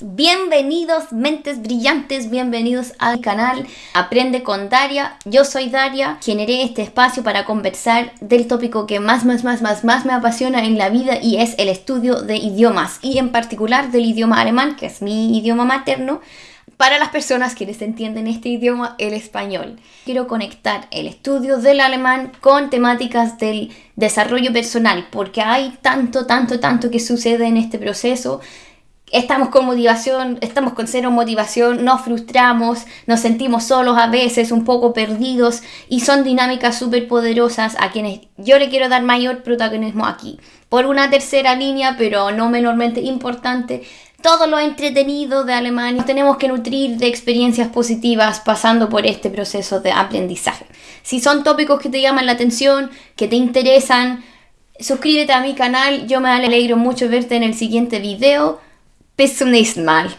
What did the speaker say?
Bienvenidos mentes brillantes, bienvenidos al canal Aprende con Daria. Yo soy Daria, generé este espacio para conversar del tópico que más, más, más, más, más me apasiona en la vida y es el estudio de idiomas y en particular del idioma alemán, que es mi idioma materno, para las personas que les entienden este idioma, el español. Quiero conectar el estudio del alemán con temáticas del desarrollo personal, porque hay tanto, tanto, tanto que sucede en este proceso estamos con motivación, estamos con cero motivación, nos frustramos, nos sentimos solos a veces, un poco perdidos y son dinámicas súper poderosas a quienes yo le quiero dar mayor protagonismo aquí. Por una tercera línea, pero no menormente importante, todo lo entretenido de Alemania tenemos que nutrir de experiencias positivas pasando por este proceso de aprendizaje. Si son tópicos que te llaman la atención, que te interesan, suscríbete a mi canal, yo me alegro mucho verte en el siguiente video. Bis zum nächsten Mal.